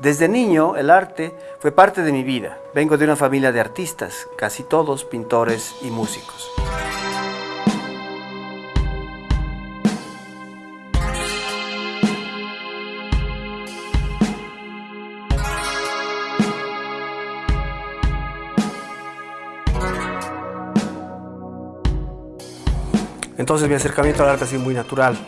Desde niño, el arte fue parte de mi vida. Vengo de una familia de artistas, casi todos pintores y músicos. Entonces mi acercamiento al arte ha sido muy natural,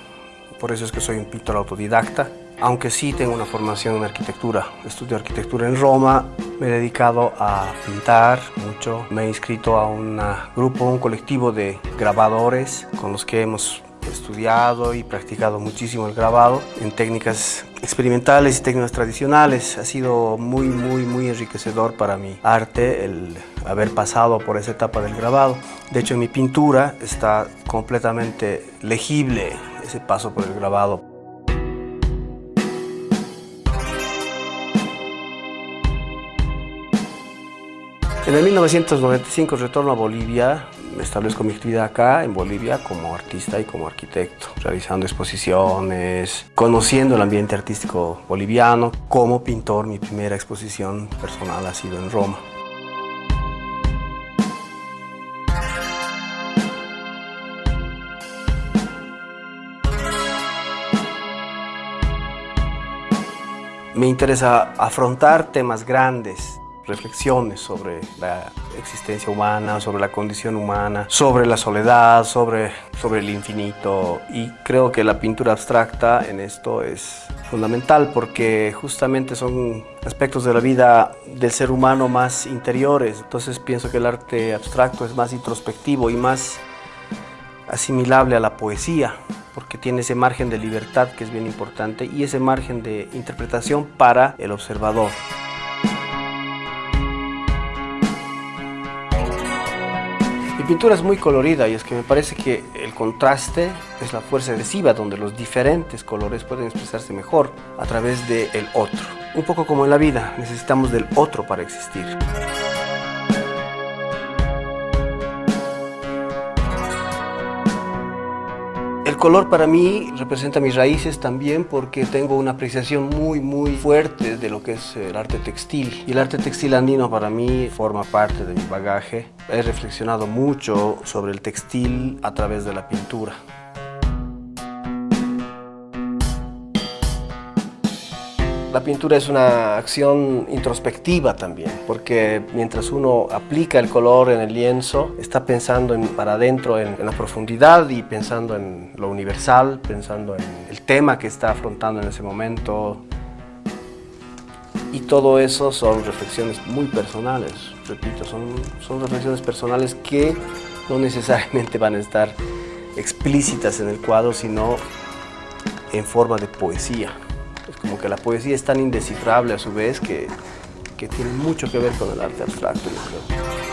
por eso es que soy un pintor autodidacta aunque sí tengo una formación en arquitectura. Estudio arquitectura en Roma, me he dedicado a pintar mucho. Me he inscrito a un grupo, un colectivo de grabadores con los que hemos estudiado y practicado muchísimo el grabado en técnicas experimentales y técnicas tradicionales. Ha sido muy, muy, muy enriquecedor para mi arte el haber pasado por esa etapa del grabado. De hecho, en mi pintura está completamente legible ese paso por el grabado. En el 1995 retorno a Bolivia, me establezco mi actividad acá en Bolivia como artista y como arquitecto, realizando exposiciones, conociendo el ambiente artístico boliviano. Como pintor, mi primera exposición personal ha sido en Roma. Me interesa afrontar temas grandes, reflexiones sobre la existencia humana, sobre la condición humana, sobre la soledad, sobre, sobre el infinito y creo que la pintura abstracta en esto es fundamental porque justamente son aspectos de la vida del ser humano más interiores, entonces pienso que el arte abstracto es más introspectivo y más asimilable a la poesía porque tiene ese margen de libertad que es bien importante y ese margen de interpretación para el observador. Mi pintura es muy colorida y es que me parece que el contraste es la fuerza adhesiva donde los diferentes colores pueden expresarse mejor a través del otro. Un poco como en la vida, necesitamos del otro para existir. El color para mí representa mis raíces también porque tengo una apreciación muy muy fuerte de lo que es el arte textil. Y el arte textil andino para mí forma parte de mi bagaje. He reflexionado mucho sobre el textil a través de la pintura. La pintura es una acción introspectiva también, porque mientras uno aplica el color en el lienzo, está pensando en, para adentro en, en, la profundidad y pensando en lo universal, pensando en el tema que está afrontando en ese momento. Y todo eso son reflexiones muy personales, repito, son, son reflexiones personales que no necesariamente van a estar explícitas en el cuadro, sino en forma de poesía. Es como que la poesía es tan indescifrable a su vez que, que tiene mucho que ver con el arte abstracto, yo creo.